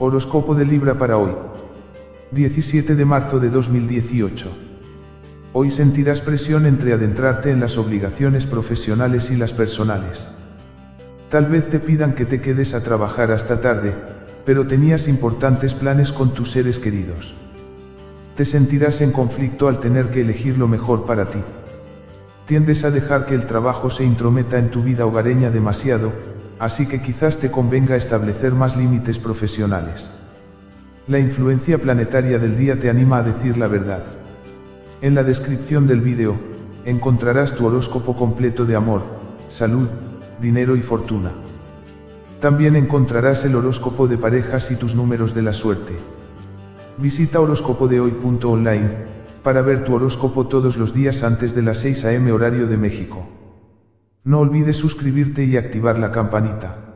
Horóscopo de Libra para hoy. 17 de marzo de 2018. Hoy sentirás presión entre adentrarte en las obligaciones profesionales y las personales. Tal vez te pidan que te quedes a trabajar hasta tarde, pero tenías importantes planes con tus seres queridos. Te sentirás en conflicto al tener que elegir lo mejor para ti. Tiendes a dejar que el trabajo se intrometa en tu vida hogareña demasiado, así que quizás te convenga establecer más límites profesionales. La influencia planetaria del día te anima a decir la verdad. En la descripción del vídeo, encontrarás tu horóscopo completo de amor, salud, dinero y fortuna. También encontrarás el horóscopo de parejas y tus números de la suerte. Visita horóscopodehoy.online para ver tu horóscopo todos los días antes de las 6 am horario de México. No olvides suscribirte y activar la campanita.